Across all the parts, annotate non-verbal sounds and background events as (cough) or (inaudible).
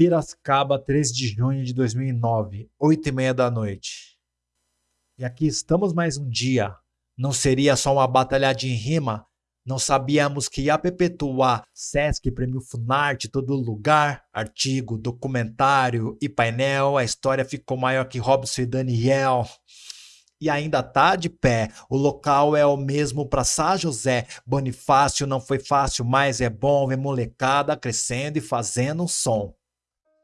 Piracicaba, 13 de junho de 2009, 8 e meia da noite. E aqui estamos mais um dia. Não seria só uma batalha de rima? Não sabíamos que ia perpetuar Sesc, Prêmio Funarte, todo lugar, artigo, documentário e painel. A história ficou maior que Robson e Daniel e ainda tá de pé. O local é o mesmo para São José. Bonifácio não foi fácil, mas é bom ver molecada crescendo e fazendo um som.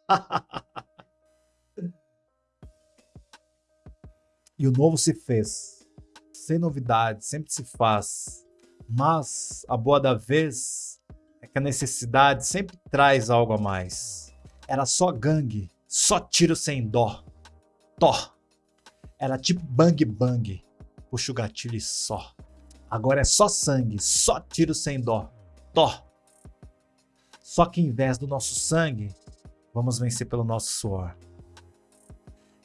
(laughs) e o novo se fez. Sem novidade, sempre se faz. Mas a boa da vez é que a necessidade sempre traz algo a mais. Era só gangue, só tiro sem dó. Tó. Era tipo bang bang. Puxa o gatilho e só. Agora é só sangue, só tiro sem dó. Tó. Só que em vez do nosso sangue, vamos vencer pelo nosso suor.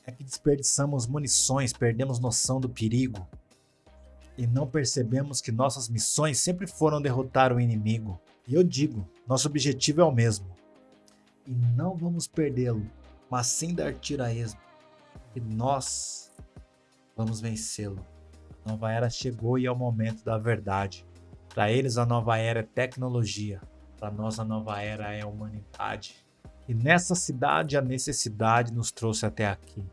É que desperdiçamos munições, perdemos noção do perigo. E não percebemos que nossas missões sempre foram derrotar o inimigo. E eu digo, nosso objetivo é o mesmo. E não vamos perdê-lo, mas sim dar tiro a esmo. E nós vamos vencê-lo. A nova era chegou e é o momento da verdade. Para eles, a nova era é tecnologia. Para nós, a nova era é a humanidade. E nessa cidade, a necessidade nos trouxe até aqui.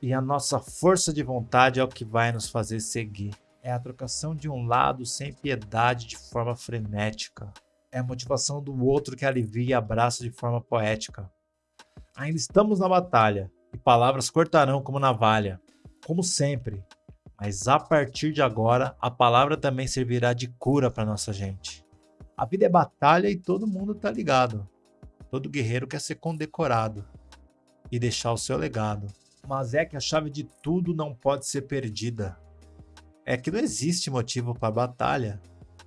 E a nossa força de vontade é o que vai nos fazer seguir. É a trocação de um lado sem piedade de forma frenética. É a motivação do outro que alivia e abraça de forma poética. Ainda estamos na batalha, e palavras cortarão como navalha como sempre. Mas a partir de agora, a palavra também servirá de cura para nossa gente. A vida é batalha e todo mundo tá ligado. Todo guerreiro quer ser condecorado e deixar o seu legado. Mas é que a chave de tudo não pode ser perdida. É que não existe motivo para batalha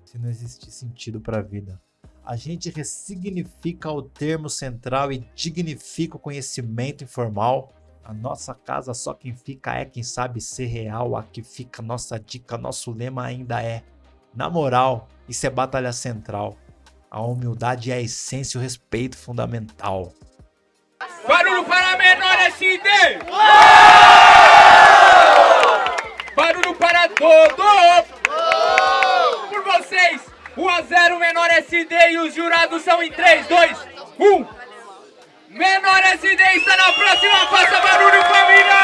se não existe sentido para a vida. A gente ressignifica o termo central e dignifica o conhecimento informal a nossa casa só quem fica é quem sabe ser real. Aqui fica nossa dica, nosso lema ainda é. Na moral, isso é batalha central. A humildade é a essência e o respeito fundamental. Barulho para menor SD! Barulho para todos! Por vocês, 1 a 0 menor SD e os jurados são em 3, 2, 1. Menor SD está na próxima, faça barulho família!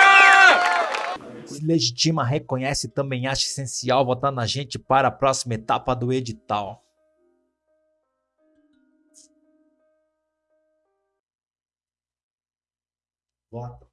Legitima, reconhece e também acha essencial votar na gente para a próxima etapa do edital. Vota.